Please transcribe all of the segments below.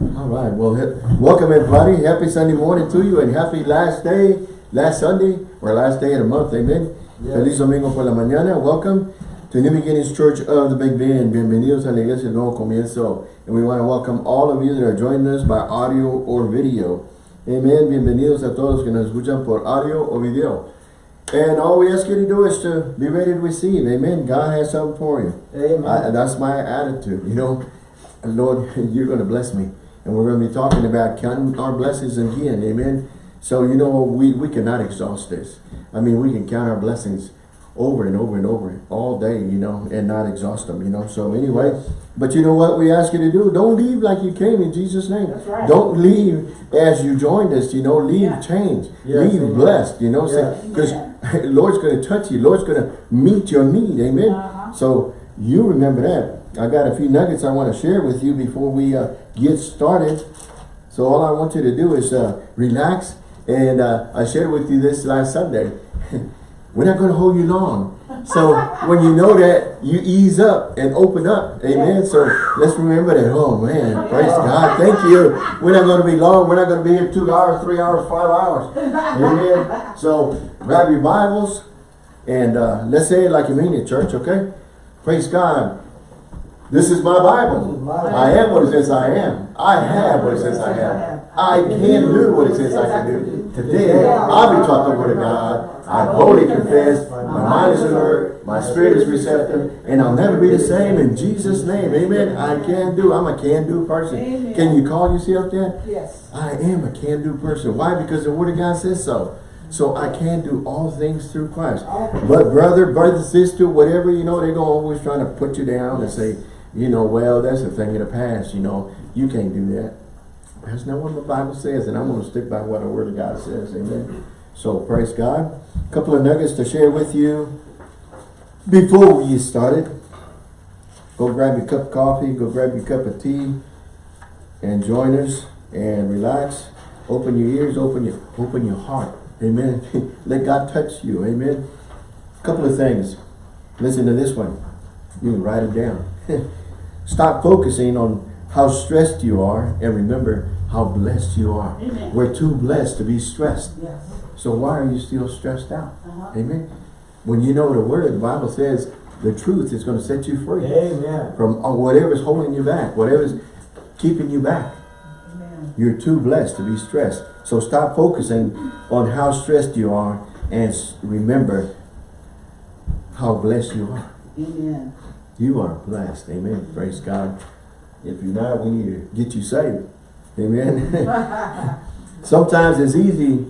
All right. Well, welcome everybody. Happy Sunday morning to you and happy last day, last Sunday, or last day of the month. Amen. Yes. Feliz domingo por la mañana. Welcome to New Beginnings Church of the Big Bend. Bienvenidos a la iglesia del Nuevo Comienzo. And we want to welcome all of you that are joining us by audio or video. Amen. Bienvenidos a todos que nos escuchan por audio o video. And all we ask you to do is to be ready to receive. Amen. God has something for you. Amen. I, that's my attitude, you know. Lord, you're going to bless me. And we're going to be talking about counting our blessings again. Amen. So, you know, we, we cannot exhaust this. I mean, we can count our blessings over and over and over all day, you know, and not exhaust them, you know. So anyway, Yes. but you know what we ask you to do? Don't leave like you came in Jesus' name. That's right. Don't leave as you joined us, you know. Leave Yeah. changed. Yes, leave amen. blessed, you know. Yes. Because Amen. Lord's going to touch you. Lord's going to meet your need. Amen. Uh-huh. So you remember that. I got a few nuggets I want to share with you before we uh, get started. So all I want you to do is uh, relax. And uh, I shared with you this last Sunday. We're not going to hold you long. So when you know that, you ease up and open up. Amen. Yeah. So let's remember that. Oh man, praise God. Thank you. We're not going to be long. We're not going to be here two hours, three hours, five hours. Amen. So grab your Bibles and uh, let's say it like you mean it, church, okay? Praise God. This is my Bible. This is my Bible. I am what it says I am. I have what it says I have. I can do what it says I can do. Today, I'll be taught the word of God. I boldly confess. My mind is alert. My spirit is receptive. And I'll never be the same in Jesus' name. Amen. I can do. I'm a can-do person. Amen. Can you call yourself that? Yes. I am a can-do person. Why? Because the Word of God says so. So I can do all things through Christ. But brother, brother, sister, whatever, you know, they're going to always trying to put you down and say, you know, well, that's a thing of the past, you know. You can't do that. That's not what the Bible says, and I'm going to stick by what the Word of God says. Amen. So praise God. A couple of nuggets to share with you before we get started. Go grab your cup of coffee, go grab your cup of tea, and join us and relax. Open your ears, open your open your heart. Amen. Let God touch you. Amen. A Couple of things. Listen to this one. You can write it down. Stop focusing on how stressed you are and remember how blessed you are. Amen. We're too blessed to be stressed. Yes. So why are you still stressed out? Uh-huh. Amen. When you know the word, the Bible says the truth is going to set you free Amen. from uh, whatever's holding you back, whatever's keeping you back. Amen. You're too blessed to be stressed. So stop focusing on how stressed you are and remember how blessed you are. Amen. You are blessed. Amen. Praise God. If you're not, we need to get you saved. Amen. Sometimes it's easy.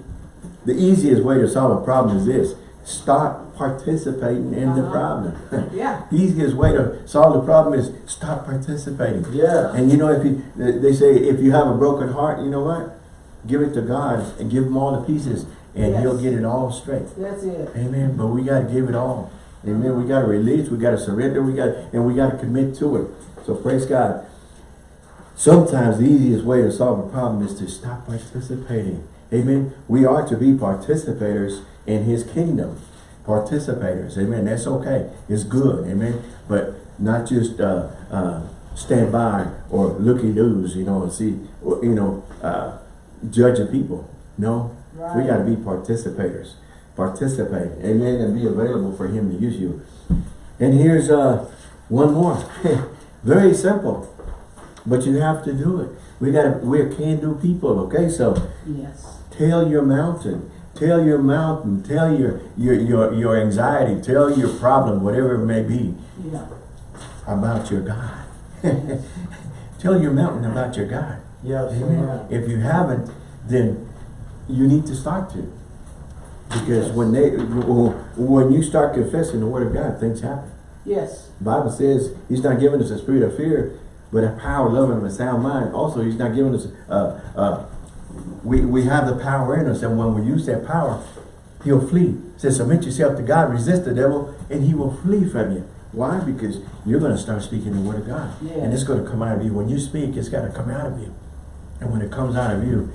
The easiest way to solve a problem is this. Stop participating in the Uh-huh. problem. Yeah. The easiest way to solve the problem is stop participating. Yeah. And you know, if you, they say, if you have a broken heart, you know what? Give it to God and give him all the pieces and Yes. he'll get it all straight. That's it. Amen. But we got to give it all. Amen. We got to release. We got to surrender. We got and we got to commit to it. So praise God. Sometimes the easiest way to solve a problem is to stop participating. Amen. We are to be participators in his kingdom. Participators. Amen. That's okay. It's good. Amen. But not just uh, uh, stand by or looky-loos, you know, and see, you know, uh, judging people. No. We got to be participators. Participate. Amen. And be available for him to use you. And here's uh, one more. Very simple. But you have to do it. We got to, we're can-do people, okay? So Yes. tell your mountain. Tell your mountain. Tell your, your, your, your anxiety. Tell your problem, whatever it may be, Yeah. about your God. tell your mountain about your God. Yes. Amen. If you haven't, then you need to start to. Because when they when you start confessing the word of God, things happen. Yes. Bible says he's not giving us a spirit of fear, but a power, love, and a sound mind. Also, he's not giving us uh, uh, we, we have the power in us, and when we use that power, he'll flee. It says, submit yourself to God, resist the devil, and he will flee from you. Why? Because you're going to start speaking the word of God. Yeah. And it's going to come out of you. When you speak, it's got to come out of you. And when it comes out of you,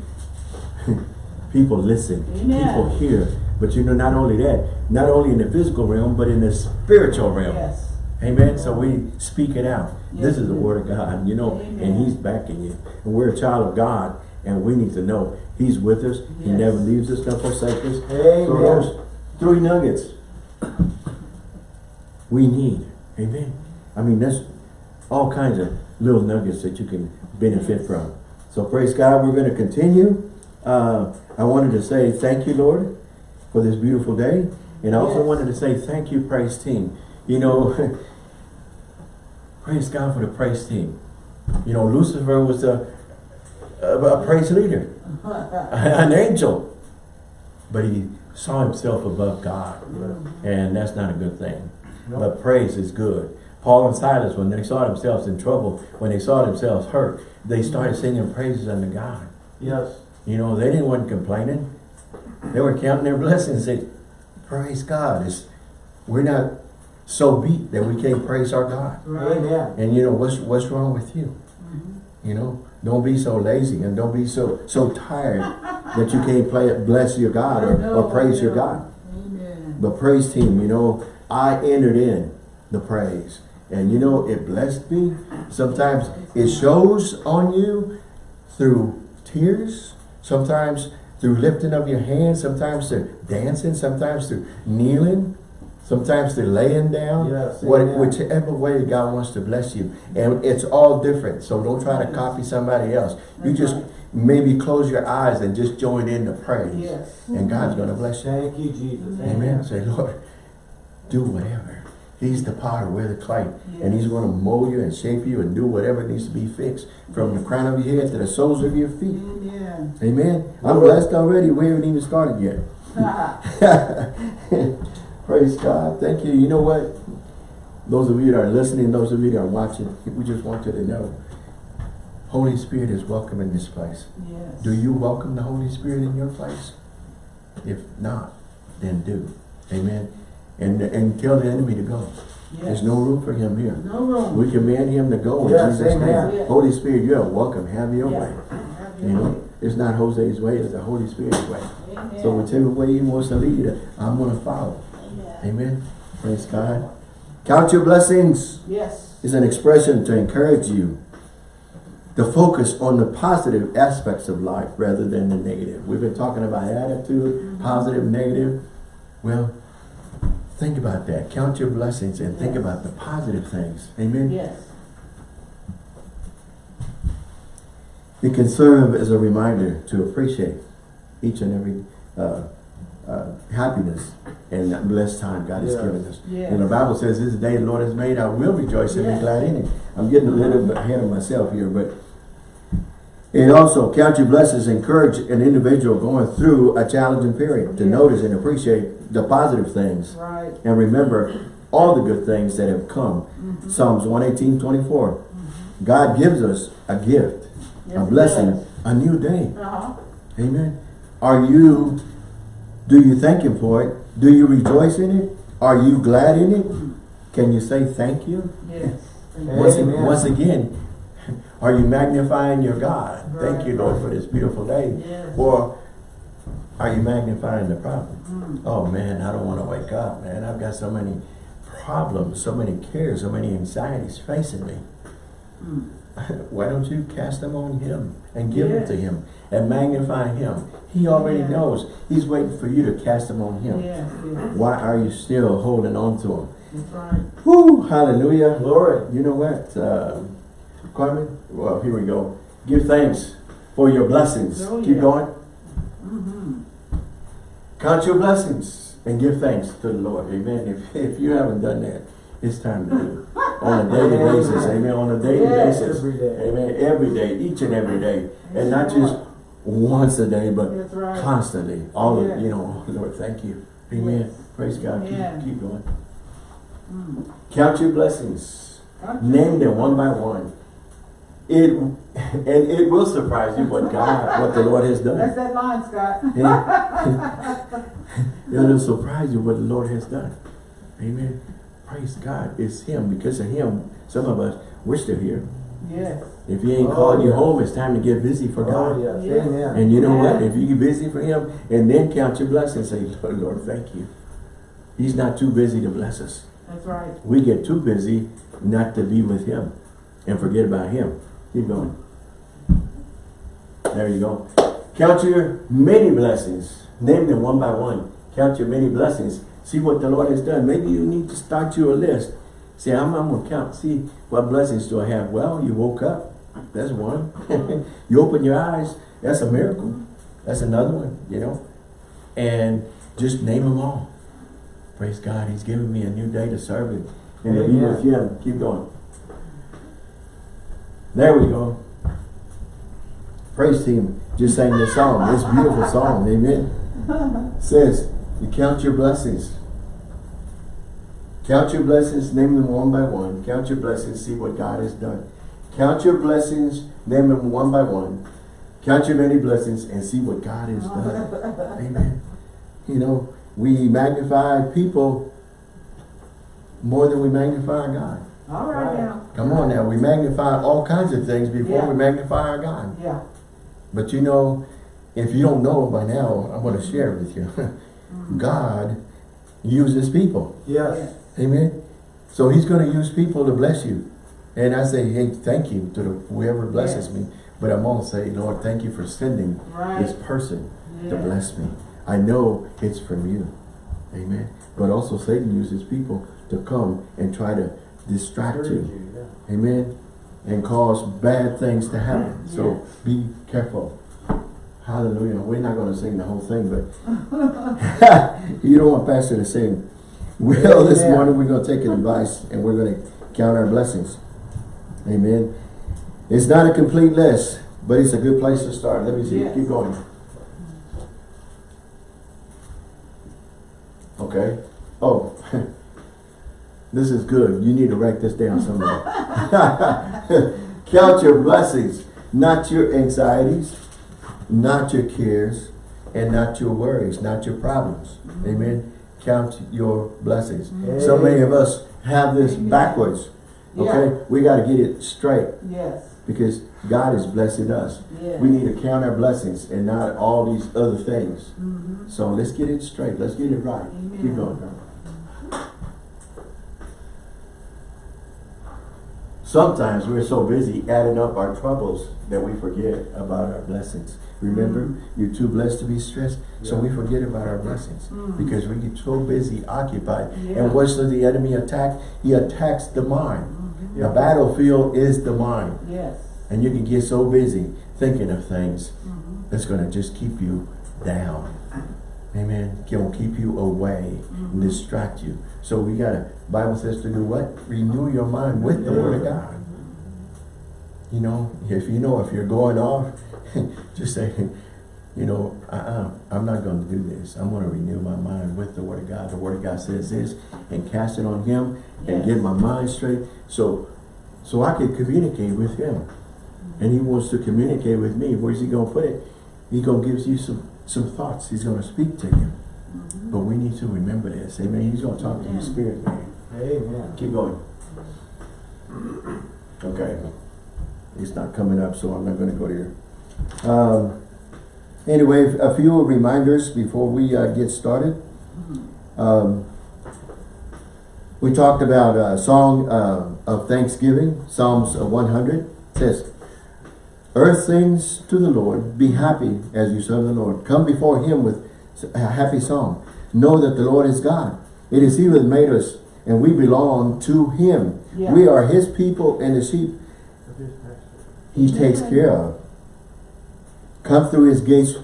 people listen. Amen. People hear. But you know, not only that, not only in the physical realm, but in the spiritual realm. Yes. Amen. So we speak it out. This is the word of God, you know, and he's backing you. And we're a child of God and we need to know he's with us. He never leaves us, nor forsakes us. So Amen. those three nuggets we need. Amen. I mean, that's all kinds of little nuggets that you can benefit from. So praise God. We're going to continue. Uh, I wanted to say thank you, Lord, for this beautiful day. And I also Yes. wanted to say thank you, praise team. You know, praise God for the praise team. You know, Lucifer was a, a, a praise leader, an angel. But he saw himself above God. And that's not a good thing. No. But praise is good. Paul and Silas, when they saw themselves in trouble, when they saw themselves hurt, they started singing praises unto God. Yes. You know, they didn't want complaining. They were counting their blessings. They, praise God. It's, we're not so beat that we can't praise our God. Right. Amen. And you know, what's what's wrong with you? Mm-hmm. You know, don't be so lazy and don't be so so tired that you can't play bless your God or, or praise your God. Amen. But praise team, you know, I entered in the praise. And you know, it blessed me. Sometimes it shows on you through tears, sometimes through lifting of your hands, sometimes through dancing, sometimes through kneeling, sometimes through laying down. Yes, what, whichever way God wants to bless you. And it's all different. So don't try to copy somebody else. You just maybe close your eyes and just join in the praise. Yes. And God's going to bless you. Thank you, Jesus. Amen. Say, Lord, do whatever. He's the potter, we're the clay. And he's going to mold you and shape you and do whatever needs to be fixed from the crown of your head to the soles of your feet. Amen. Amen. I'm blessed already. We haven't even started yet. Praise God. Thank you. You know what? Those of you that are listening, those of you that are watching, we just want you to know Holy Spirit is welcome in this place. Yes. Do you welcome the Holy Spirit in your place? If not, then do. Amen. And and tell the enemy to go. There's no room for him here. No room. We command him to go in Yes, Jesus' amen. name. Holy Spirit, you are welcome. Have your Yeah. way. Have your You know, way. it's not Jose's way, it's the Holy Spirit's way. Amen. So whichever way he wants to lead, I'm going to follow. Amen. Amen. Praise God. Count your blessings Yes. is an expression to encourage you to focus on the positive aspects of life rather than the negative. We've been talking about attitude, mm-hmm. positive, negative. Well, think about that. Count your blessings and think Yes. about the positive things. Amen. Yes. It can serve as a reminder to appreciate each and every uh, uh, happiness and blessed time God has given us. Yes. And the Bible says, this is the day the Lord has made, I will rejoice and be glad in it. I'm getting a little bit ahead of myself here, but it also, count your blessings, encourage an individual going through a challenging period to Yes. notice and appreciate the positive things Right. and remember all the good things that have come. Mm-hmm. Psalms 118, 24. God gives us a gift, Yes, a blessing, a new day. Uh-huh. Amen. Are you, do you thank him for it? Do you rejoice in it? Are you glad in it? Can you say thank you? Yes. Once, once again, are you magnifying your God? Thank you, Right. Lord, for this beautiful day. Yes. Or are you magnifying the problem? Mm. Oh man, I don't want to wake up, man. I've got so many problems, so many cares, so many anxieties facing me. Mm. Why don't you cast them on him and give them to him and magnify him? He already Yeah. knows. He's waiting for you to cast them on him. Yes. Yes. Why are you still holding on to him? That's right. Hallelujah. Glory. You know what, uh, Carmen? Well, here we go. Give thanks for your blessings. Oh, Keep yeah. going. Mm-hmm. Count your blessings and give thanks to the Lord. Amen. If, if you haven't done that, it's time to do it. On a daily Amen. basis. Amen. On a daily basis. Every day. Amen. Every day, each and every day. And not just once a day, but right. constantly. All of, you know, Lord, thank you. Amen. Yes. Praise God. Keep, keep going. Mm. Count your blessings. Count Name them one by one. It and it will surprise you what God, what the Lord has done. That's that line, Scott. It'll surprise you what the Lord has done. Amen. Praise God. It's Him. Because of Him, some of us, we're still here. Yes. If He ain't Oh, called you yes. home, it's time to get busy for Oh, God. yes. Yes. Amen. And you know what? If you get busy for Him, and then count your blessings, say, Lord, Lord, thank you. He's not too busy to bless us. That's right. We get too busy not to be with him and forget about him. Keep going. There you go. Count your many blessings. Name them one by one. Count your many blessings. See what the Lord has done. Maybe you need to start you a list. Say, I'm, I'm going to count. See, what blessings do I have? Well, you woke up. That's one. you open your eyes. That's a miracle. That's another one, you know. And just name them all. Praise God. He's given me a new day to serve Him. And to be with Him. Keep going. There we go. Praise team just sang this song. This beautiful song. Amen. Says, you count your blessings. Count your blessings, name them one by one. Count your blessings, see what God has done. Count your blessings, name them one by one. Count your many blessings and see what God has done. Amen. You know, we magnify people more than we magnify God. All Right. now. Come on now, we magnify all kinds of things before Yeah. we magnify our God. Yeah. But you know, if you don't know by now, I'm going to share it with you. Mm-hmm. God uses people. Yes. Amen. So he's going to use people to bless you. And I say, hey, thank you to the, whoever blesses Yes. me. But I'm going to say, Lord, thank you for sending Right. this person to bless me. I know it's from you. Amen. But also Satan uses people to come and try to distract you. Yeah. Amen. And cause bad things to happen. So be careful. Hallelujah. We're not going to sing the whole thing, but you don't want Pastor to sing. Well, this Amen. morning we're going to take an advice and we're going to count our blessings. Amen. It's not a complete list, but it's a good place to start. Let me see. Yes. Keep going. Okay. Oh, this is good. You need to write this down somewhere. Count your blessings, not your anxieties, not your cares, and not your worries, not your problems. Amen. Count your blessings. So many of us have this Amen. backwards. Okay? Yeah. We got to get it straight Yes. because God is blessing us. Yes. We need to count our blessings and not all these other things. Mm -hmm. So let's get it straight. Let's get it right. Amen. Keep going. Sometimes we're so busy adding up our troubles that we forget about our blessings. Remember, you're too blessed to be stressed, so we forget about our blessings Mhm. because we get so busy, occupied. Yeah. And what's the enemy attack? He attacks the mind. Mhm. The battlefield is the mind. Yes. And you can get so busy thinking of things Mhm. that's going to just keep you down. Amen. Can keep you away and Mhm. distract you. So we got to, Bible says to do what? Renew your mind with the Word of God. You know, if you know if you're going off, just say, you know, uh-uh, I'm not going to do this. I'm going to renew my mind with the Word of God. The Word of God says this and cast it on Him and get my mind straight. So, so I can communicate with Him. And He wants to communicate with me. Where's He going to put it? He's going to give you some, some thoughts. He's going to speak to you. Mhm. But we need to remember this. Amen. He's going to talk to your spirit, man. Amen. Keep going. Okay. It's not coming up, so I'm not going to go there. Um, anyway, a few reminders before we uh, get started. Mhm. Um, we talked about a song uh, of thanksgiving, Psalms uh, 100 says, Earth sings to the Lord, be happy as you serve the Lord. Come before him with a happy song. Know that the Lord is God. It is he who has made us, and we belong to him. Yeah. We are his people and the sheep he takes care of. Come through his gates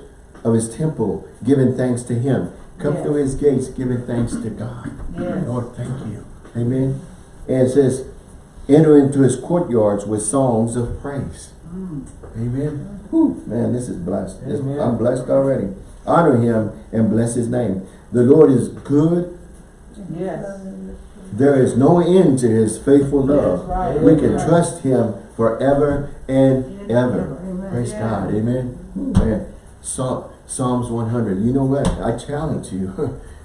of his temple, giving thanks to him. Come Yes. through his gates, giving thanks to God. Yes. Lord, thank you. Amen. And it says, enter into his courtyards with songs of praise. Amen. Whew, man, this is blessed. This- I'm blessed already. Honor him and bless his name. The Lord is good. Yes. There is no end to his faithful love. Right. We can Right. trust him forever and ever. Amen. Praise Yeah. God. Amen. Man, Psa- Psalms 100. You know what? I challenge you.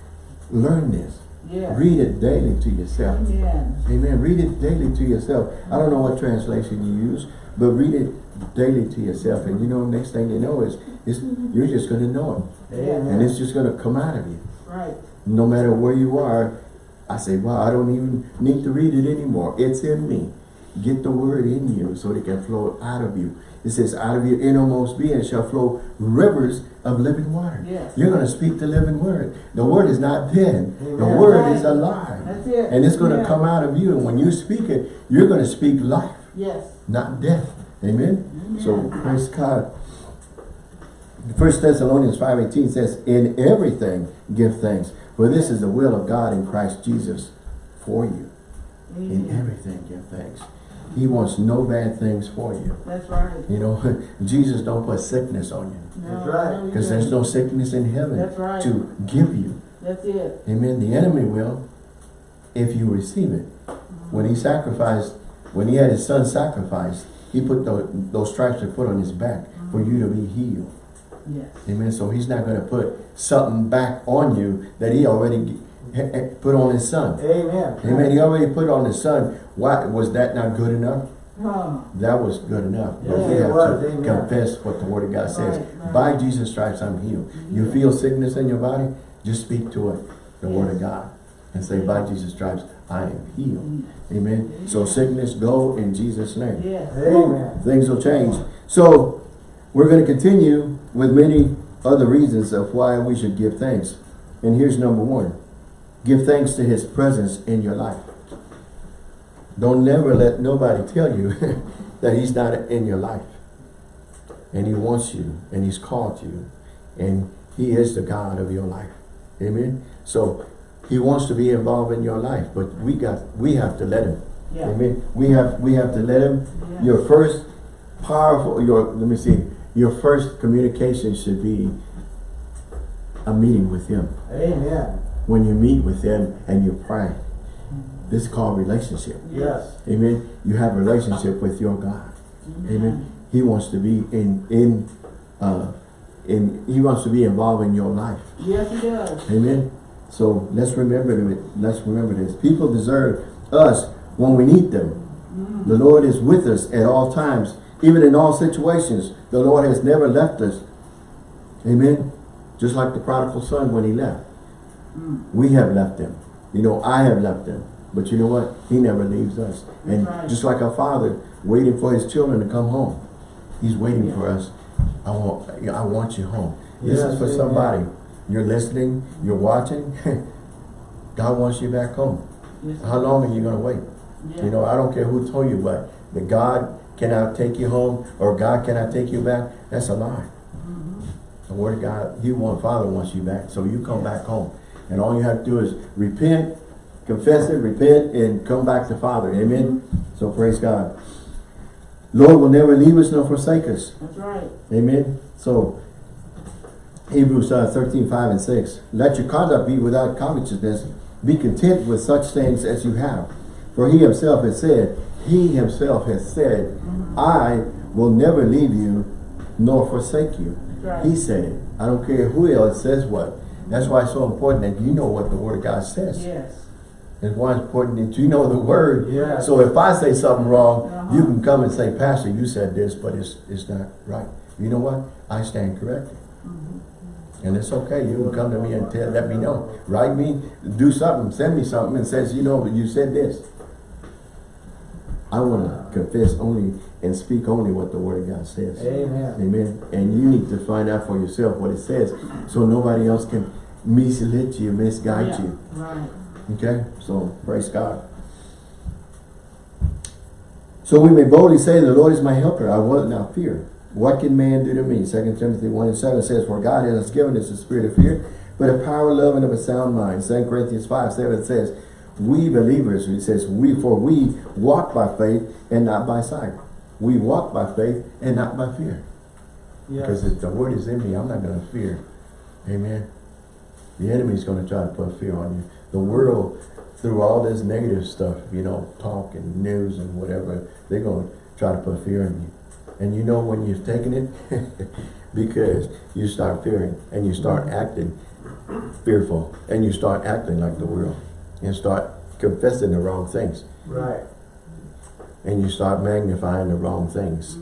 Learn this. Yes. Read it daily to yourself. Amen. Amen. Read it daily to yourself. I don't know what translation you use, but read it daily to yourself. And you know, next thing you know is, is you're just going to know it. And it's just going to come out of you. Right. No matter where you are, I say, wow, I don't even need to read it anymore. It's in me. Get the word in you so it can flow out of you. It says, out of your innermost being shall flow rivers of living water. Yes. You're going to speak the living word. The word is not dead. The Amen. word is alive. That's it. And it's going to Yeah. come out of you. And when you speak it, you're going to speak life, Yes. not death. Amen? So, praise God. First Thessalonians 5.18 says, In everything give thanks, for this is the will of God in Christ Jesus for you. In everything give thanks. He wants no bad things for you. That's right. You know, Jesus don't put sickness on you. No, That's right. Because there's no sickness in heaven That's right. to give you. That's it. Amen. The enemy will if you receive it. When he mm-hmm. sacrificed, when he had his son sacrificed, he put those, those stripes to put on his back for you to be healed. Yes. Amen. So he's not going to put something back on you that he already put on his son. Amen. Amen. He already put on his son. Why was that not good enough? Huh. That was good enough. But we have was. to Amen. confess what the word of God says. Right, right. By Jesus' stripes I'm healed. You feel sickness in your body, just speak to it, the word of God. And say, by Jesus' stripes I am healed. Amen. So sickness go in Jesus' name. Yes. Amen. Things will change. So we're going to continue with many other reasons of why we should give thanks. And here's number one. Give thanks to his presence in your life. Don't never let nobody tell you that he's not in your life. And he wants you and he's called you and he is the God of your life. Amen. So he wants to be involved in your life, but we got we have to let him. Yeah. Amen. We have we have to let him. Yeah. Your first powerful your let me see. Your first communication should be a meeting with him. Amen. When you meet with him and you pray. This is called relationship. Yes. Amen. You have a relationship with your God. Amen. He wants to be in in uh in he wants to be involved in your life. Yes, he does. Amen. So let's remember it. Let's remember this. People deserve us when we need them. Mm. The Lord is with us at all times, even in all situations. The Lord has never left us. Amen. Just like the prodigal son when he left. Mm. We have left him. You know, I have left him. But you know what? He never leaves us. And right. just like our father waiting for his children to come home. He's waiting Yeah. for us. I want I want you home. This Yes, is for amen. You're listening, you're watching. God wants you back home. Yes. How long are you going to wait? Yeah. You know, I don't care who told you, but that God cannot take you home or God cannot take you back, that's a lie. Mm-hmm. The word of God, you want, Father wants you back, so you come back home. And all you have to do is repent, confess it, repent, and come back to Father. Amen? So praise God. Lord will never leave us nor forsake us. That's right. Amen. So, Hebrews uh, 13, 5 and 6. Let your conduct be without covetousness. Be content with such things as you have. For he himself has said, he himself has said, I will never leave you nor forsake you. Right. He said. I don't care who else says what. That's why it's so important that you know what the word of God says. Yes. It's why it's important that you know the word. Yes. So if I say something wrong, Uh-huh. you can come and say, Pastor, you said this, but it's it's not right. You know what? I stand corrected. Mm-hmm. And it's okay. You can come to me and tell, let me know. Write me, do something, send me something and says, you know, you said this. I want to confess only and speak only what the word of God says. Amen. Amen. And you need to find out for yourself what it says so nobody else can mislead you, misguide Yeah. you. Right. Okay, so praise God. So we may boldly say, the Lord is my helper, I will not fear. What can man do to me? 2 Timothy 1 and 7 says, For God has given us a spirit of fear, but a power, love, and of a sound mind. 2 Corinthians 5, 7 says, We believers, it says, we, for we walk by faith and not by sight. We walk by faith and not by fear. Because Yes. if the word is in me, I'm not going to fear. Amen. The enemy is going to try to put fear on you. The world, through all this negative stuff, you know, talk and news and whatever, they're going to try to put fear in you. And you know when you've taken it? because you start fearing and you start acting fearful and you start acting like the world and start confessing the wrong things Right. and you start magnifying the wrong things.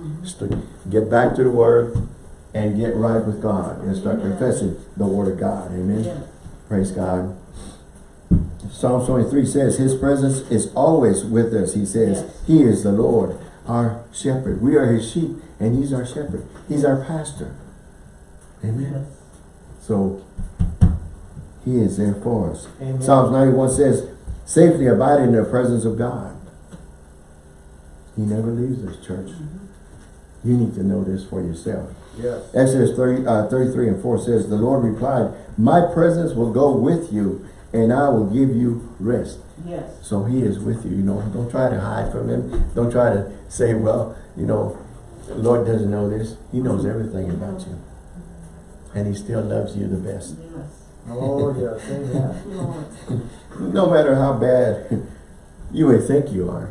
Get back to the word and get right with God and start Amen. confessing the word of God. Amen. Yes. Praise God. Psalm 23 says, His presence is always with us. He says, Yes. He is the Lord, our shepherd. We are His sheep, and He's our shepherd. He's our pastor. Amen. So, He is there for us. Amen. Psalms 91 says, Safely abide in the presence of God. He never leaves us, church. You need to know this for yourself. Yes. Exodus 30, uh, 33 and 4 says, The Lord replied, My presence will go with you, and I will give you rest. Yes. So he is with you, you know. Don't try to hide from him. Don't try to say, well, you know, the Lord doesn't know this. He knows everything about you. And he still loves you the best. Yes. Oh, yes, amen. No matter how bad you may think you are,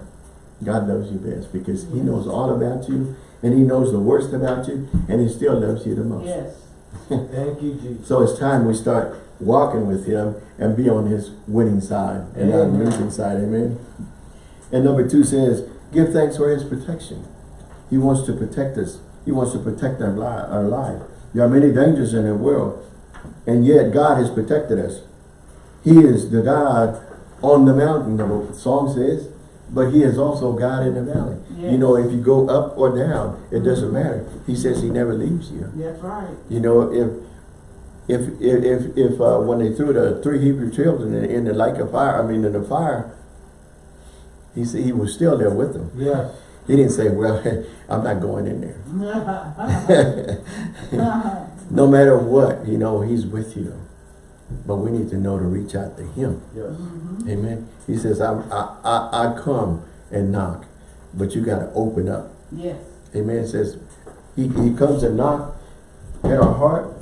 God loves you best because he knows all about you and he knows the worst about you and he still loves you the most. Yes. Thank you, Jesus. So it's time we start walking with him and be on his winning side and not losing side. Amen. And number two says, give thanks for his protection. He wants to protect us. He wants to protect our, li our life. There are many dangers in the world, and yet God has protected us. He is the God on the mountain, the song says, but he is also God in the valley. You know, if you go up or down, it doesn't matter. He says he never leaves you. That's right. You know, if if if if, if uh, when they threw the three Hebrew children in, in the lake of fire, I mean in the fire, he said he was still there with them. Yes. He didn't say, "Well, I'm not going in there." no matter what, you know, he's with you. But we need to know to reach out to him. Yes. Amen. He says, I, I, I, I come and knock, but you got to open up. yes. Amen. It says, he, he comes and knock at our heart,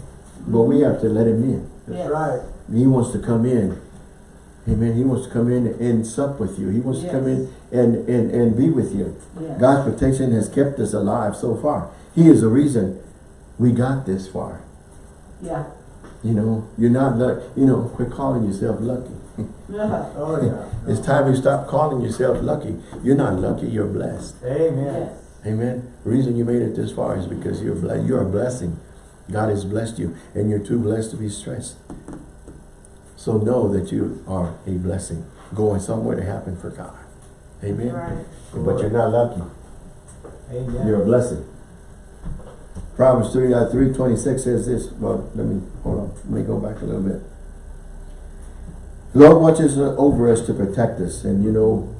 but we have to let him in. That's Yes. right. He wants to come in. Amen. He wants to come in and sup with you. He wants to come in and, and, and be with you. Yes. God's protection has kept us alive so far. He is the reason we got this far. Yeah. You know, you're not lucky. You know, quit calling yourself lucky. Yeah. Oh, yeah. It's time you stop calling yourself lucky. You're not lucky, you're blessed. Amen. Yes. Amen. The reason you made it this far is because you're blessed. You're a blessing. God has blessed you, and you're too blessed to be stressed. So know that you are a blessing, going somewhere to happen for God. Amen. Right. But you're not lucky. Amen. You're a blessing. Proverbs 3, uh, 326 says this. Well, let me, hold on. Let me go back a little bit. The Lord watches over us to protect us. And you know,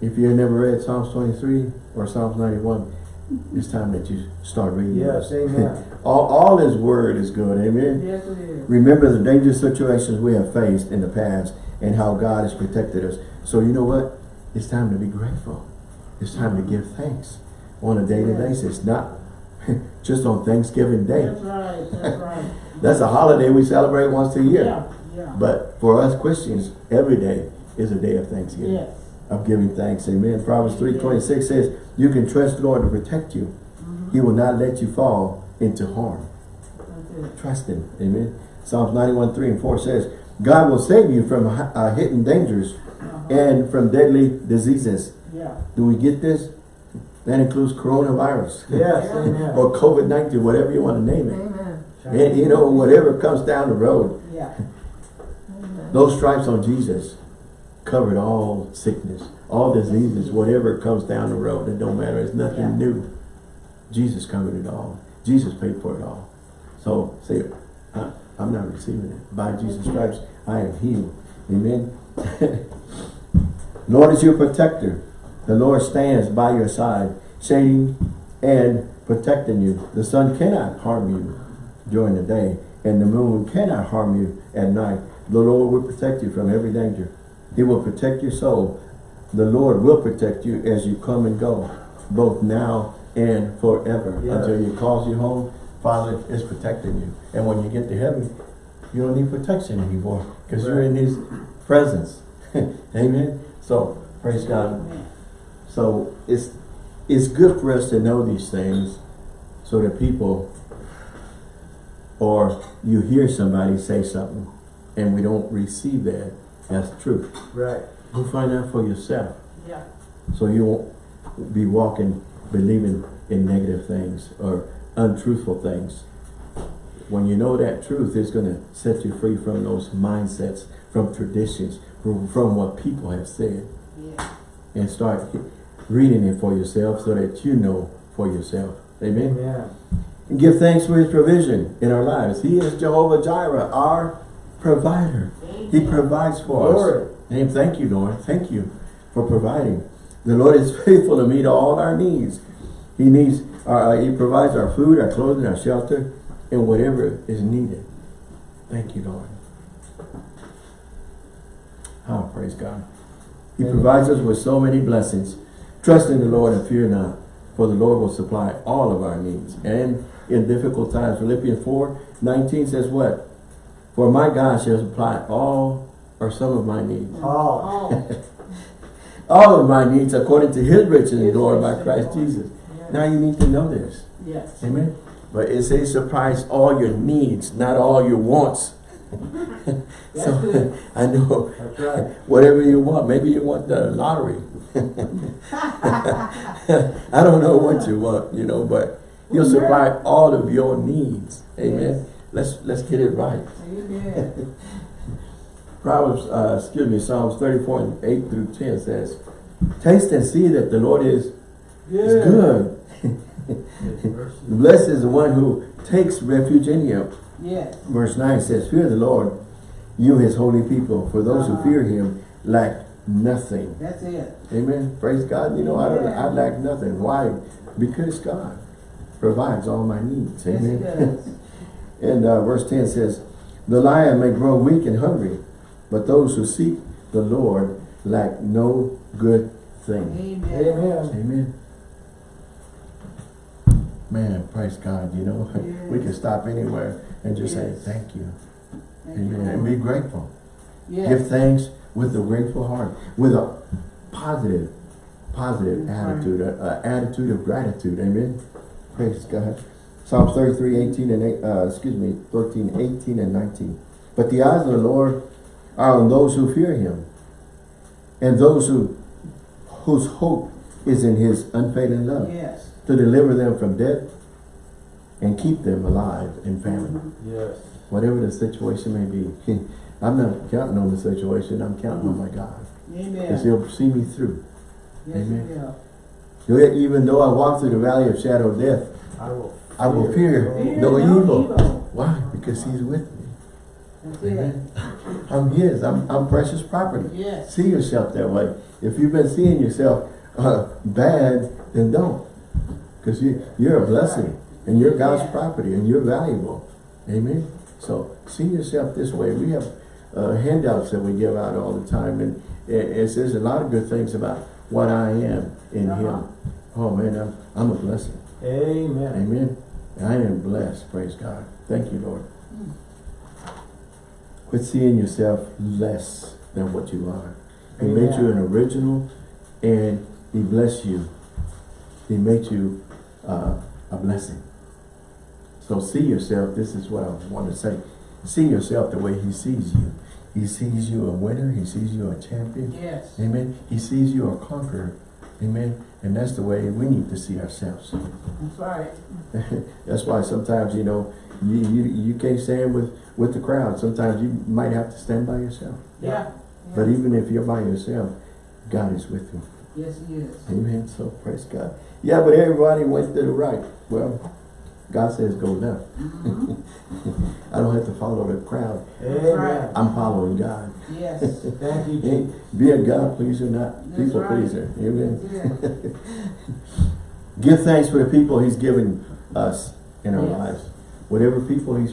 if you never read Psalms 23 or Psalms 91, it's time that you start reading. Yes, those. amen. all, all His Word is good. Amen. Yes, it is. Remember the dangerous situations we have faced in the past and how God has protected us. So you know what? It's time to be grateful. It's time to give thanks on a daily Yeah. basis, not just on Thanksgiving Day. That's right. That's right. That's a holiday we celebrate once a year. Yeah. Yeah. But for us Christians, every day is a day of Thanksgiving, Yes. of giving thanks. Amen. Proverbs 3.26 says, you can trust the Lord to protect you. Mm-hmm. He will not let you fall into harm. Trust him. Amen. Psalms 91, 3 and 4 says, God will save you from uh, hidden dangers Uh-huh. and from deadly diseases. Yeah. Do we get this? That includes coronavirus. Yes, amen. or COVID-19, whatever you want to name it. Amen. And, you know, whatever comes down the road. Yeah. Those stripes on Jesus covered all sickness, all diseases, whatever comes down the road. It don't matter. It's nothing Yeah. new. Jesus covered it all. Jesus paid for it all. So say, "I- I'm not receiving it. By Jesus' stripes, I am healed. Amen. Lord is your protector. The Lord stands by your side, shading and protecting you. The sun cannot harm you during the day, and the moon cannot harm you at night. The Lord will protect you from every danger. He will protect your soul. The Lord will protect you as you come and go, both now and forever. Yes. Until He calls you home, Father is protecting you. And when you get to heaven, you don't need protection anymore because you're in His presence. Amen. So, praise God. So it's it's good for us to know these things so that people or you hear somebody say something and we don't receive that as truth. Right. Go find out for yourself Yeah. so you won't be walking believing in negative things or untruthful things. When you know that truth, it's going to set you free from those mindsets, from traditions, from, from what people have said, Yeah. and start reading it for yourself so that you know for yourself. Amen. Amen. And give thanks for his provision in our lives. He is Jehovah Jireh, our provider. He provides for us. Glory. Name, thank you, Lord. Thank you for providing. The Lord is faithful to meet all our needs. He needs, our, uh, He provides our food, our clothing, our shelter, and whatever is needed. Thank you, Lord. Oh, praise God. He Amen. provides us with so many blessings. Trust in the Lord and fear not, for the Lord will supply all of our needs. And in difficult times, Philippians 4, 19 says what? For my God shall supply all or some of my needs. All. Oh. All of my needs according to his riches and glory by Christ. Jesus. Now you need to know this. Yes. Amen. But it says surprise all your needs, not all your wants. So. I know That's right. whatever you want. Maybe you want the lottery. I don't know what you want, you know, but he'll supply all of your needs. Amen. Yes. Let's let's get it right. Amen. Proverbs, uh, excuse me, Psalms 34 and 8 through 10 says, Taste and see that the Lord is, is good. Blessed is the one who takes refuge in him. Yes. Verse 9 says, Fear the Lord, you his holy people, for those who Uh-huh. fear him lack nothing. That's it. Amen. Praise God. You know, I don't I lack nothing. Why? Because God provides all my needs. Amen. does. and uh, verse 10 says, The lion may grow weak and hungry, but those who seek the Lord lack no good thing. Amen. Amen. Amen. Man, praise God, you know, we can stop anywhere and just say, thank you. Thank you, And be grateful. Yes. Give thanks with a grateful heart, with a positive, positive That's attitude, an attitude of gratitude. Amen. Praise God. Psalms 33, 18 and 8, uh, excuse me, 13, 18 and 19. But the eyes of the Lord are on those who fear him, and those who whose hope is in his unfailing love, Yes. to deliver them from death and keep them alive in famine mm-hmm. Yes. whatever the situation may be. I'm not counting on the situation, I'm counting on my God. Because Amen. he'll see me through. Yes, he Amen. will. Yet Even though I walk through the valley of shadow of death, I will I will fear Fear no evil. evil. Why? Because he's with me. That's it. I'm his, I'm, I'm precious property. Yes. See yourself that way. If you've been seeing yourself uh, bad, then don't. Because you, you're a blessing and you're God's property and you're valuable. Amen. So see yourself this way. We have uh, handouts that we give out all the time and it, it says a lot of good things about what I am in Uh-huh. Him. Oh man, I'm, I'm a blessing. Amen. Amen. I am blessed. Praise God. Thank you, Lord. Quit seeing yourself less than what you are. He made you an original and he blessed you. He made you uh, a blessing. So see yourself, this is what I want to say. See yourself the way he sees you. He sees you a winner. He sees you a champion. Yes. Amen. He sees you a conqueror. Amen. And that's the way we need to see ourselves. That's right. That's why sometimes, you know, you, you, you can't stand with, with the crowd. Sometimes you might have to stand by yourself. Yeah. But Yeah. even if you're by yourself, God is with you. Yes, he is. Amen. So praise God. Yeah, but everybody went to the right. Well, God says go left. Mhm. I don't have to follow the crowd. I'm following God. Yes. Thank you, Jesus. Be a God pleaser, not That's people right. pleaser. Amen. It. Give thanks for the people he's given us in our Yes. lives. Whatever people he's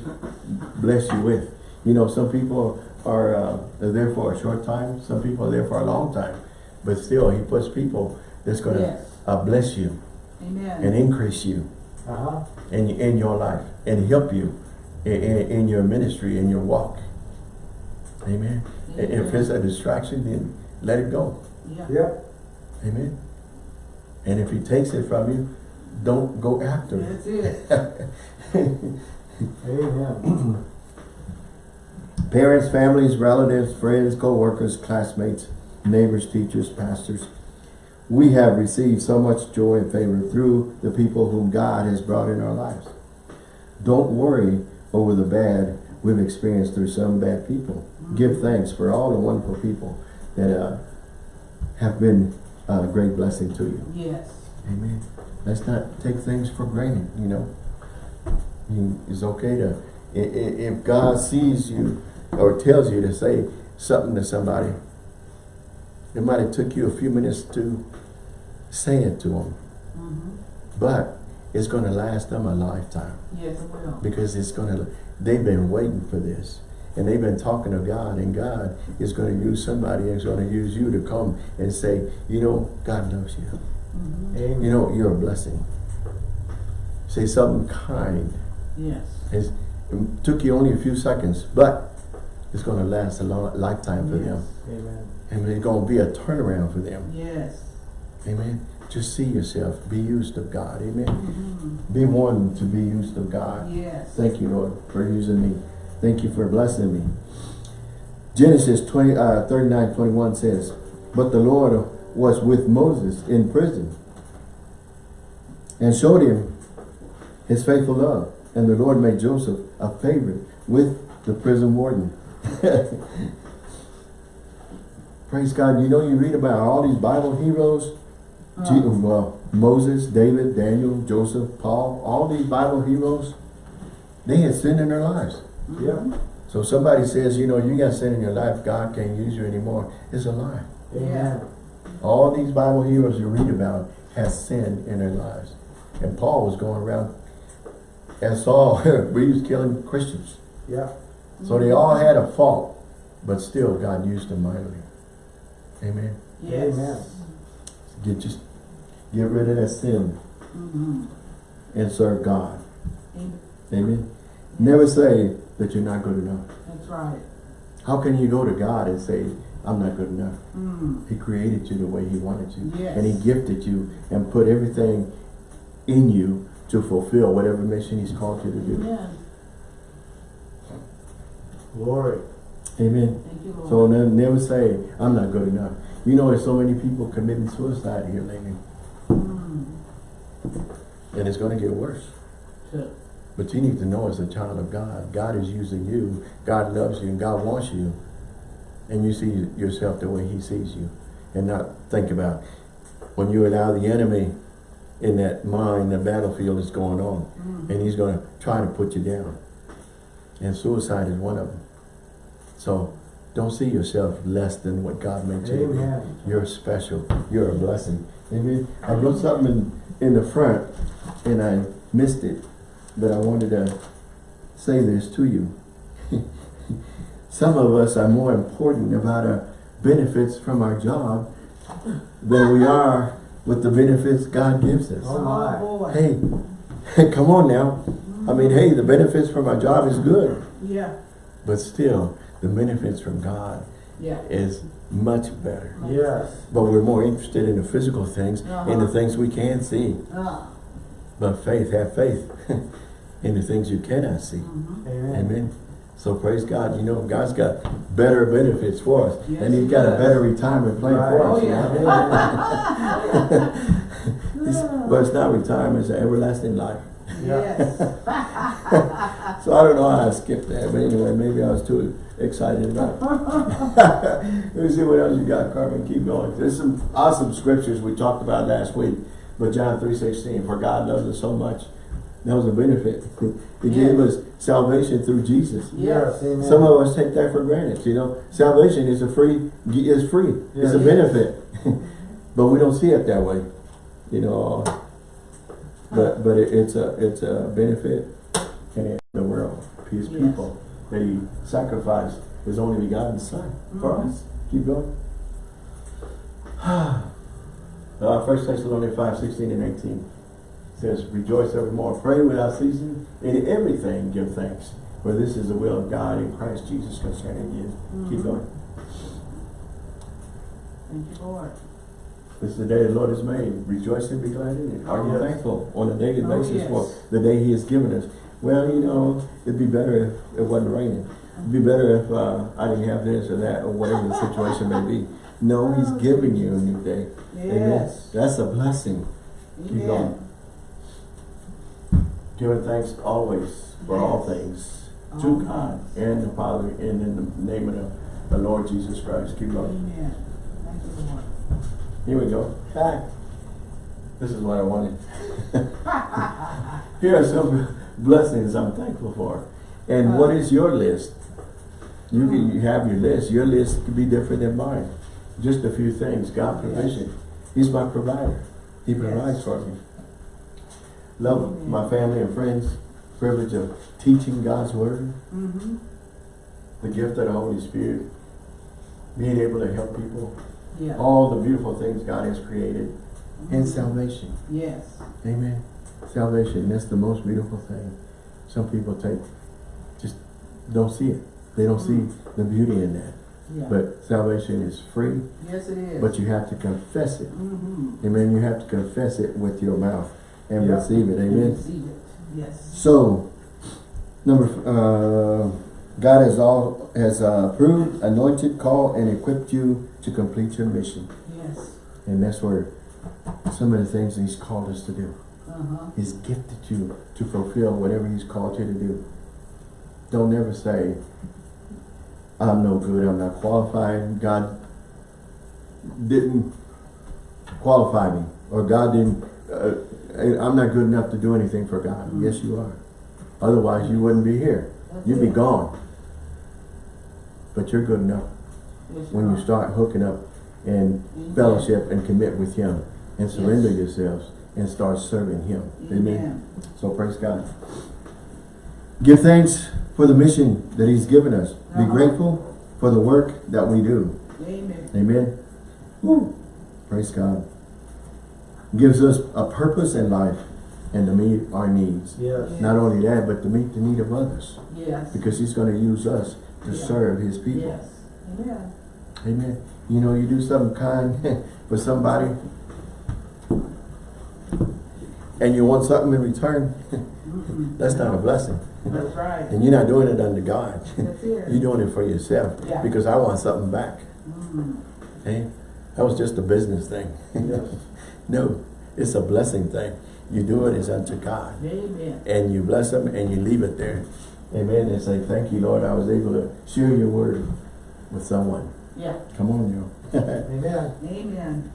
blessed you with. You know, some people are, uh, are there for a short time. Some people are there for a long time. But still, he puts people that's going to Yes. uh, bless you Amen. and increase you Uh-huh. in, in your life and help you in, in, in your ministry, in your walk. Amen. And If it's a distraction, then let it go. Yeah. Yep. Amen. And if he takes it from you, don't go after it. That's it. Amen. Parents, families, relatives, friends, co-workers, classmates, neighbors, teachers, pastors. We have received so much joy and favor through the people whom God has brought in our lives. Don't worry over the bad we've experienced through some bad people. Give thanks for all the wonderful people that uh, have been a great blessing to you. Yes. Amen. Let's not take things for granted, you know. You- It's okay to, i- i- if God sees you or tells you to say something to somebody, it might have took you a few minutes to say it to them, Mhm. but it's going to last them a lifetime Yes, it will. because it's going to, they've been waiting for this. And they've been talking to God, and God is going to use somebody, and is going to use you to come and say, you know, God loves you. Mhm. Amen. You know, you're a blessing. Say something kind. Yes. It's, it took you only a few seconds, but it's going to last a long lifetime for them. Amen. And it's going to be a turnaround for them. Yes. Amen. Just see yourself. Be used of God. Amen. Mhm. Be one to be used of God. Yes. Thank you, Lord, for using me. Thank you for blessing me. Genesis 20, uh, 39, 21 says, But the Lord was with Moses in prison and showed him his faithful love. And the Lord made Joseph a favorite with the prison warden. Praise God. You know, you read about all these Bible heroes. Uh, well, Moses, David, Daniel, Joseph, Paul, all these Bible heroes, they had sin in their lives. Yep. So somebody says, you know, you got sin in your life, God can't use you anymore. It's a lie. Amen. All these Bible heroes you read about had sin in their lives. And Paul was going around, and Saul, he was killing Christians. Yep. So they all had a fault, but still God used them mightily. Amen. Yes. Amen. Get just get rid of that sin Mhm. and serve God. Amen. Amen. Never say that you're not good enough. That's right. How can you go to God and say, I'm not good enough? Mm. He created you the way he wanted you. Yes. And he gifted you and put everything in you to fulfill whatever mission he's called you to do. Amen. Glory. Amen. Thank you, Lord. So ne- never say, I'm not good enough. You know, there's so many people committing suicide here lately. Mm. And it's going to get worse. Sure. But you need to know as a child of God, God is using you. God loves you and God wants you. And you see yourself the way he sees you. And not think about when you allow the enemy in that mind, the battlefield is going on. Mm. And he's going to try to put you down. And suicide is one of them. So don't see yourself less than what God made you to be. Amen. You're special. You're a blessing. Amen. I wrote something in, in the front and I missed it, but I wanted to say this to you. Some of us are more important about our benefits from our job than we are with the benefits God gives us. Oh, my. Oh. Hey, come on now. I mean, hey, the benefits from our job is good, Yeah. but still, the benefits from God Yeah. is much better. Yes. But we're more interested in the physical things, in the Uh-huh. things we can see. Ah. But faith, have faith in the things you cannot see. Mhm. Amen. Amen. So praise God. You know, God's got better benefits for us. Yes, and he's got a better retirement plan Right. for Oh, us. you yeah. know? It's- but it's not retirement, it's an everlasting life. Yes. So I don't know how I skipped that, but anyway, maybe I was too excited about it. Let me see what else you got, Carmen. Keep going. There's some awesome scriptures we talked about last week. But John 3.16, for God loves us so much. That was a benefit. He gave us salvation through Jesus. Yes. Amen. Some of us take that for granted, you know. Salvation is a free, is free. It's a Yes. benefit. but we don't see it that way, you know. But but it, it's a it's a benefit in the world. His Yes. people that he sacrificed his only begotten son for Mhm. us. Keep going. uh, First Thessalonians 5, 16 and 18 says, Rejoice evermore, pray without ceasing, in everything give thanks, for this is the will of God in Christ Jesus concerning you. Keep Mhm. going. Thank you, Lord. This is the day the Lord has made. Rejoice and be glad in it. Are you Yes. thankful on a daily Oh, basis for the day He has given us? Well, you know, it'd be better if it wasn't raining. It'd be better if uh, I didn't have this or that or whatever the situation may be. No, He's giving you a new day. Amen. That's a blessing. Keep going. Amen. Giving thanks always for all things All to God things. and the Father and in the name of the the Lord Jesus Christ. Keep going. Amen. Thank you, Lord. Here we go. Back. This is what I wanted. Here are some blessings I'm thankful for. And what is your list? You can you have your list. Your list could be different than mine. Just a few things. God provision. He's my provider. He Yes. provides for me. Love Amen. my family and friends. Privilege of teaching God's word. Mm-hmm. The gift of the Holy Spirit. Being able to help people. Yeah. All the beautiful things God has created. And Mhm. salvation. Yes. Amen. Salvation, that's the most beautiful thing. Some people take, just don't see it. They don't see the beauty in that. Yeah. But salvation is free, Yes, it is. but you have to confess it. Mm-hmm. Amen. You have to confess it with your mouth and Yeah. receive it. Amen. Receive it. Yes. So, number, uh, God has all, has uh, approved, anointed, called, and equipped you to complete your mission. Yes. And that's where some of the things He's called us to do. Uh-huh. He's gifted you to fulfill whatever He's called you to do. Don't ever say, I'm no good, I'm not qualified, God didn't qualify me, or God didn't, uh, I'm not good enough to do anything for God. Mm. Yes, you are. Otherwise, you wouldn't be here. That's You'd be gone. But you're good enough when you start hooking up and Amen. fellowship and commit with Him and surrender Yes. yourselves and start serving Him. Amen. Amen. So praise God. Give thanks for the mission that He's given us. Be Uh-huh. grateful for the work that we do. Amen. Amen. Woo. Praise God. Gives us a purpose in life and to meet our needs. Yes. Not only that, but to meet the need of others. Yes. Because He's going to use us to serve His people. Yes. Amen. Amen. You know, you do something kind for somebody and you want something in return, that's not a blessing. That's right. And you're not doing it under God. You're doing it for yourself Yeah. because I want something back. Mm. Hey, that was just a business thing. Yes. no, it's a blessing thing. You do it as unto God. Amen. And you bless them and you leave it there. Amen. And say, thank you, Lord. I was able to share your word with someone. Yeah. Come on, you. Amen. Amen.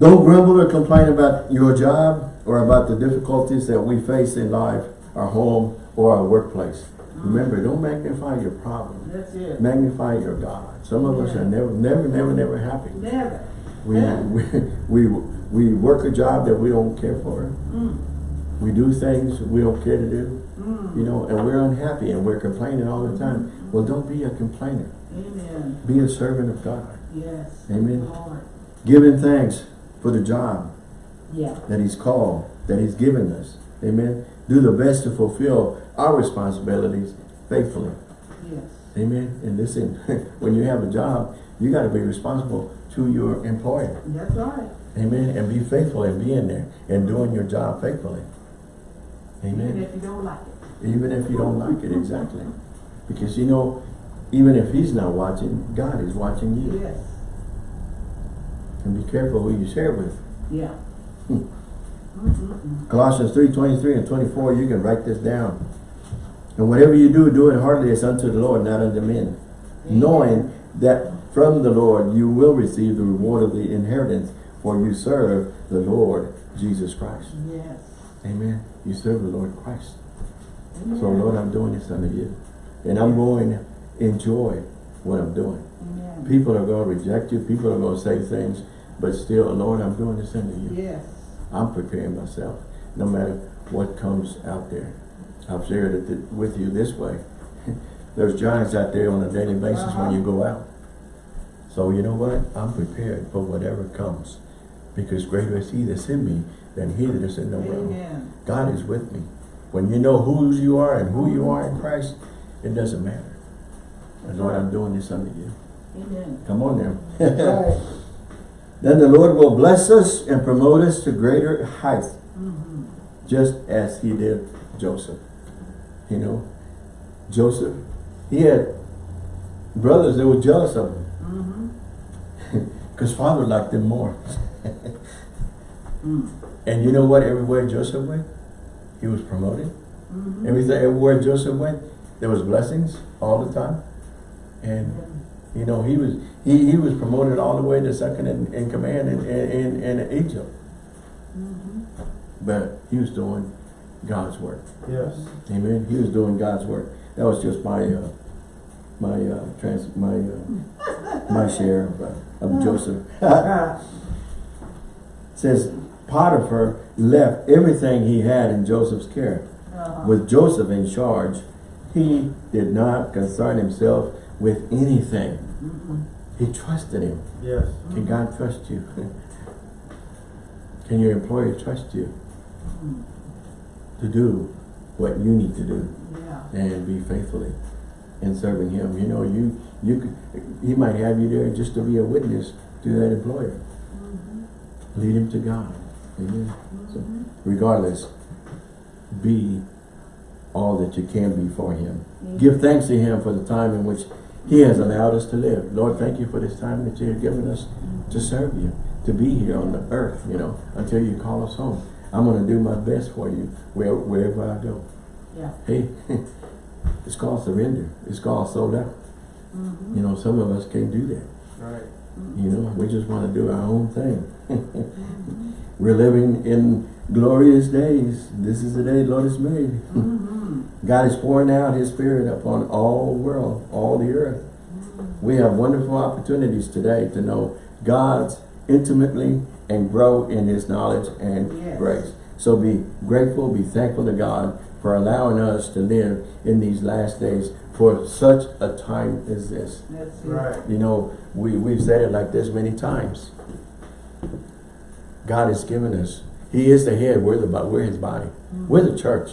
Don't grumble or complain about your job or about the difficulties that we face in life, our home, or our workplace. Remember, don't magnify your problem. That's it. Magnify your God. Some of us are never, never, never, never happy. Never. We, we, we, we work a job that we don't care for. Mm. We do things we don't care to do, Mm. You know, and we're unhappy and we're complaining all the time. Well, don't be a complainer. Amen. Be a servant of God. Yes. Amen. Lord. Giving thanks for the job Yeah. that he's called, that he's given us. Amen. Do the best to fulfill our responsibilities faithfully. Yes. Amen. And listen, when you have a job, you got to be responsible to your employer. That's right. Amen. And be faithful in being there and doing your job faithfully. Even Amen. if you don't like it. Even if you don't like it, exactly. Because you know, even if he's not watching, God is watching you. Yes. And be careful who you share with. Yeah. Hmm. Colossians 3, 23 and 24, you can write this down. And whatever you do, do it heartily as unto the Lord, not unto men. Knowing that from the Lord you will receive the reward of the inheritance, for you serve the Lord Jesus Christ. Yes. Amen. You serve the Lord Christ. Amen. So Lord, I'm doing this unto you. And I'm going to enjoy what I'm doing. Amen. People are going to reject you. People are going to say things. But still, Lord, I'm doing this unto you. Yes. I'm preparing myself, no matter what comes out there. I've shared it with you this way. There's giants out there on a daily basis when you uh-huh. go out. So you know what? I'm prepared for whatever comes. Because greater is he that's in me than he that is in the world. God is with me. When you know who you are and who you are in Christ, it doesn't matter. And Lord, I'm doing this unto you. Amen. Come on now. Right. Then the Lord will bless us and promote us to greater heights, Mm-hmm. just as he did Joseph. You know, Joseph, he had brothers that were jealous of him because father liked them more. Mm. And you know what? Everywhere Joseph went, he was promoted. Mm-hmm. Everything, everywhere Joseph went, there was blessings all the time. And You know, he was he, he was promoted all the way to second in, in command in, in, in Egypt. But he was doing God's work. Yes. Amen. He was doing God's work. That was just my uh, my uh, trans my uh, my share of, uh, of Joseph. says Potiphar left everything he had in Joseph's care. Uh-huh. With Joseph in charge, he did not concern himself with anything. He trusted him. Yes. Can God trust you? Can your employer trust you to do what you need to do Yeah. and be faithfully in serving him? You know, you you could, he might have you there just to be a witness to that employer. Lead him to God. Amen. So regardless, be all that you can be for him. Give thanks to him for the time in which he has allowed us to live. Lord, thank you for this time that you have given us to serve you, to be here on the earth, you know, until you call us home. I'm going to do my best for you where, wherever I go. Yeah. Hey, it's called surrender. It's called sold out. Mm-hmm. You know, some of us can't do that. Right. Mm-hmm. You know, we just want to do our own thing. We're living in glorious days. This is the day the Lord has made. Mm-hmm. God is pouring out his spirit upon all world, all the earth. We have wonderful opportunities today to know God's intimately and grow in his knowledge and Yes. grace. So be grateful, be thankful to God for allowing us to live in these last days for such a time as this. That's. Right. You know, we, we've said it like this many times. God has given us, He is the head, we're the we're His body. Mm. We're the church.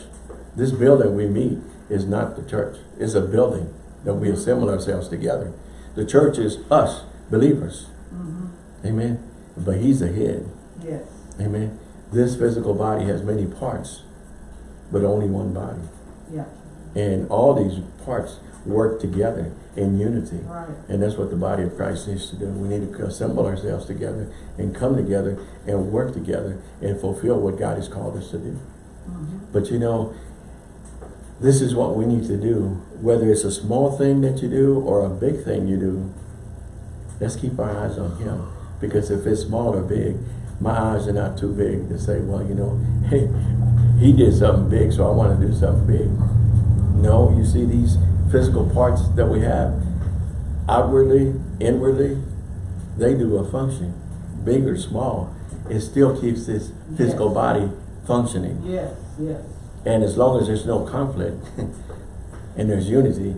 This building we meet is not the church. It's a building that we assemble ourselves together. The church is us, believers. Mm-hmm. Amen. But He's the head. Yes. Amen. This physical body has many parts, but only one body. Yeah. And all these parts work together in unity. Right. And that's what the body of Christ needs to do. We need to assemble ourselves together and come together and work together and fulfill what God has called us to do. Mm-hmm. But you know, this is what we need to do. Whether it's a small thing that you do or a big thing you do, let's keep our eyes on Him. Because if it's small or big, my eyes are not too big to say, well, you know, hey, He did something big, so I want to do something big. No, you see these physical parts that we have, outwardly, inwardly, they do a function, big or small. It still keeps this physical Yes. body functioning. Yes. Yes. And as long as there's no conflict and there's unity,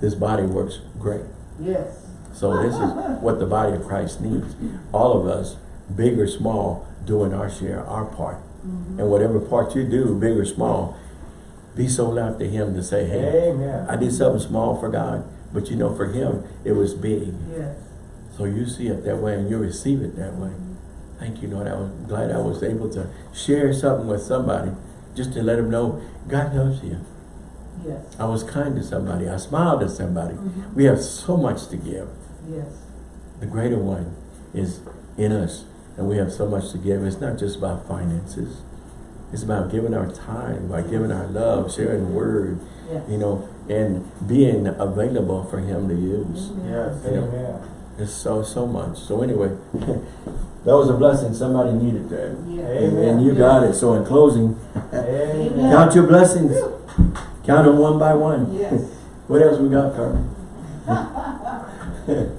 this body works great. Yes. So this is what the body of Christ needs. All of us, big or small, doing our share, our part. Mm-hmm. And whatever part you do, big or small, be sold out to him to say, hey, Amen. I did something small for God. But you know, for him, it was big. Yes. So you see it that way and you receive it that way. Thank you, Lord. I was glad I was able to share something with somebody just to let them know God loves you. Yes. I was kind to somebody. I smiled at somebody. Mm-hmm. We have so much to give. Yes. The greater one is in us and we have so much to give. It's not just about finances. It's about giving our time, by giving our love, sharing the word, Yes. you know, and being available for him to use. Yes. You know. Amen. It's so, so much. So anyway, that was a blessing. Somebody needed that. Yes. And, and you got it. So in closing, Amen. count your blessings. Count them one by one. Yes. What else we got, Carmen?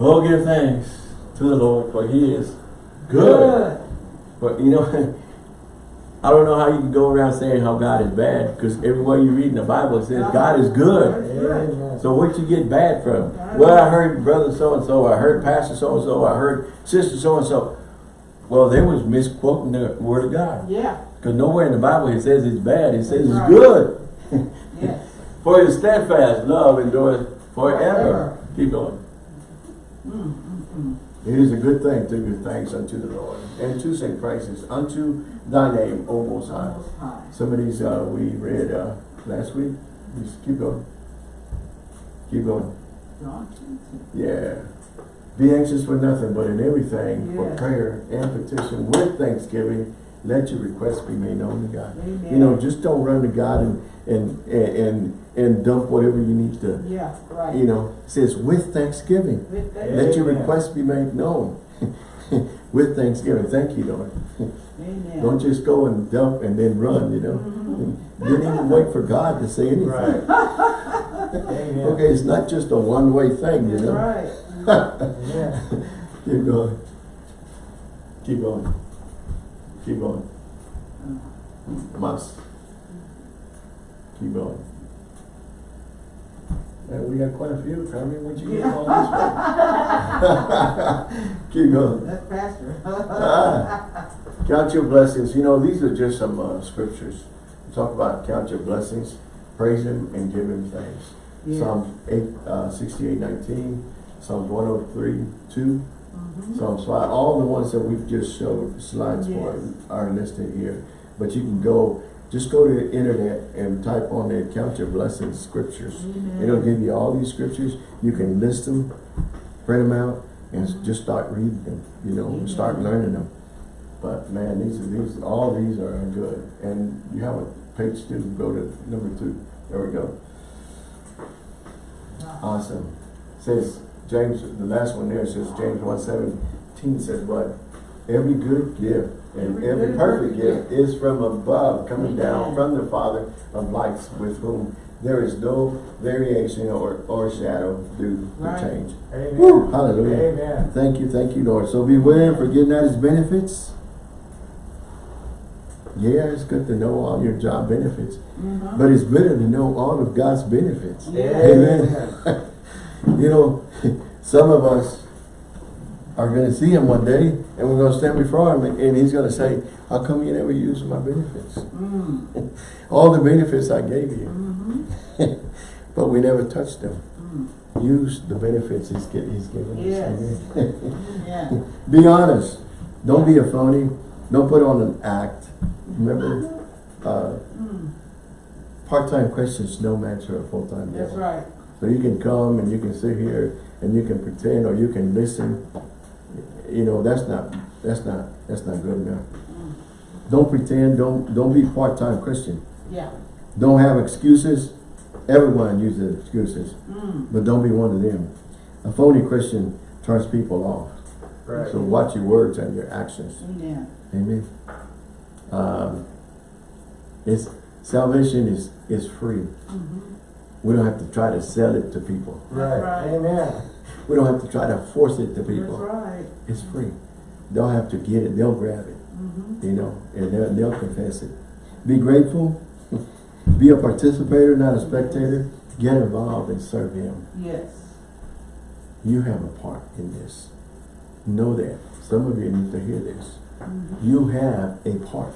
oh, give thanks to the Lord, for He is good. But you know, I don't know how you can go around saying how God is bad, because everywhere you read in the Bible it says God is good. Amen. So where'd you get bad from? Well, I heard brother so-and-so, I heard pastor so-and-so, I heard sister so-and-so. Well, they was misquoting the word of God. Yeah. Because nowhere in the Bible it says it's bad, it says it's good. Yes. For his steadfast love endures forever. Forever. Keep going. Mm, mm, mm. It is a good thing to give thanks unto the Lord and to sing praises unto thy name, O Most High. Some of these uh, we read uh, last week. Just keep going. Keep going. John 20. Yeah. Be anxious for nothing, but in everything, for prayer and petition with thanksgiving, let your requests be made known to God. Amen. You know, just don't run to God and and and, and and dump whatever you need to, Yeah, right. you know, it says with thanksgiving. With that- Let your Amen. requests be made known with thanksgiving. Thank you, Lord. Amen. Don't just go and dump and then run, you know. Mhm. You didn't even wait for God to say anything. Right. Amen. Okay, it's not just a one-way thing, you know. right. Yeah. Keep going. Keep going. Keep going. Must. Keep going. Man, we got quite a few. Me what you get all this from. Keep going. That's pastor. Ah, count your blessings. You know, these are just some uh, scriptures. Talk about count your blessings, praise Him, and give Him thanks. Yeah. Psalms 8, uh, 68, 19, Psalms 103, 2, Mhm. Psalms 5. All the ones that we've just showed slides for are listed here. But you can go, just go to the internet and type on there, count your blessings scriptures. Amen. It'll give you all these scriptures. You can list them, print them out, and just start reading them, you know, and start learning them. But man, these are these all these are good. And you have a page two, go to number two. There we go. Awesome. Says James, the last one there says James one seventeen says what? Every good gift and Every perfect gift is from above, coming down from the Father of lights, with whom there is no variation or, or shadow due to change. Amen. Woo, hallelujah. Amen. Thank you, thank you, Lord. So beware for getting at his benefits. Yeah, it's good to know all your job benefits, Mhm. but it's better to know all of God's benefits. Yeah. Amen. You know, some of us are gonna see him one day and we're gonna stand before him and, he's gonna say, how come you never used my benefits? Mm. All the benefits I gave you, Mhm. but we never touched them. Mm. Use the benefits he's, he's given us. Yes. Yeah. Be honest. Don't be a phony. Don't put on an act. Remember, uh, Mm. part-time questions no match for a full-time That's right. So you can come and you can sit here and you can pretend or you can listen. You know, that's not, that's not, that's not good enough. Mm. Don't pretend, don't, don't be part-time Christian. Yeah. Don't have excuses. Everyone uses excuses, Mm. but don't be one of them. A phony Christian turns people off. Right. So watch your words and your actions. Amen. Amen. Um, it's, salvation is, is free. Mhm. We don't have to try to sell it to people. Right. Right. Amen. We don't have to try to force it to That's people. right. It's free. They'll have to get it, they'll grab it, Mhm. you know, and they'll, they'll confess it. Be grateful. Be a participator, not a spectator. Get involved and serve Him. Yes. You have a part in this. Know that. Some of you need to hear this. Mhm. You have a part.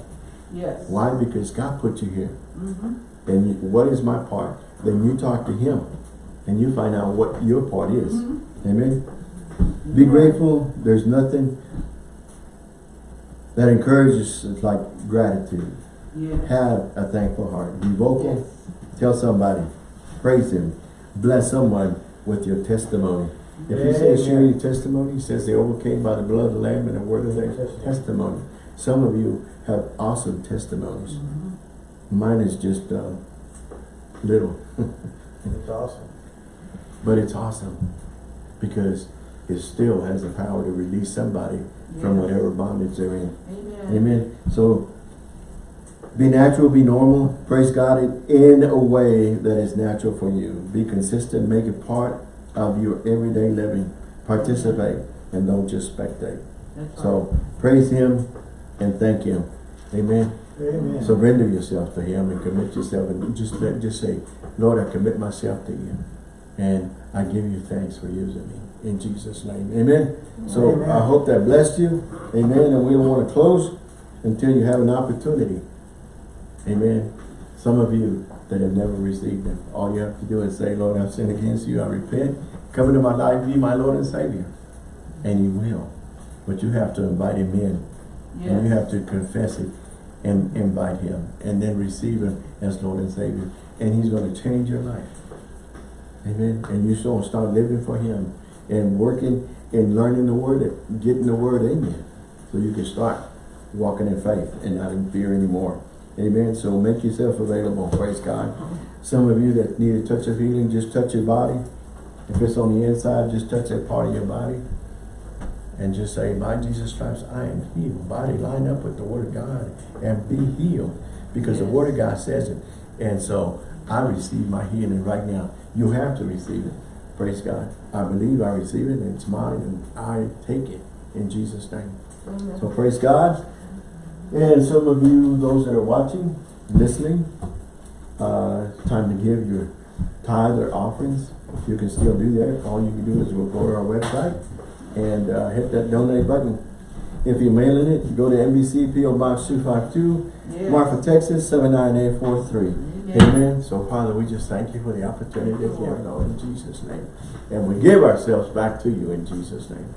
Yes. Why? Because God put you here. Mhm. And you, what is my part? Then you talk to him and you find out what your part is. Mhm. Amen. Be grateful. There's nothing that encourages like gratitude. Yes. Have a thankful heart. Be vocal. Yes. Tell somebody. Praise him. Bless someone with your testimony. If he says share your testimony, he says they overcame by the blood of the Lamb and the word of their Testimony. testimony. Some of you have awesome testimonies. Mhm. Mine is just uh, little. It's awesome. But it's awesome because it still has the power to release somebody from whatever bondage they're in. Amen. Amen. So be natural, be normal, praise God in- in a way that is natural for you. Be consistent, make it part of your everyday living. Participate and don't just spectate. That's right. So praise Him and thank Him. Amen. Amen. Surrender yourself to Him and commit yourself and just let, just say, Lord, I commit myself to you. And I give you thanks for using me. In Jesus' name. Amen. So Amen. I hope that blessed you. Amen. And we don't want to close until you have an opportunity. Amen. Some of you that have never received Him, all you have to do is say, Lord, I've sinned against you. I repent. Come into my life. Be my Lord and Savior. And you will. But you have to invite Him in. And you have to confess it and invite him and then receive him as Lord and Savior. And he's going to change your life. Amen. And you so start living for him and working and learning the word, and getting the word in you. So you can start walking in faith and not in fear anymore. Amen. So make yourself available. Praise God. Some of you that need a touch of healing, just touch your body. If it's on the inside, just touch that part of your body. And just say, by Jesus Christ, I am healed. Body line up with the word of God and be healed. Because the word of God says it. And so I receive my healing right now. You have to receive it. Praise God. I believe I receive it and it's mine and I take it in Jesus' name. So praise God. And some of you, those that are watching, listening, uh, time to give your tithe or offerings. You can still do that, all you can do is go go to our website and uh, hit that donate button. If you're mailing it, go to NBC PO Box 252, Yes. Marfa, Texas 79843. Amen. So Father, we just thank you for the opportunity Lord, in Jesus' name. And we give ourselves back to you in Jesus' name.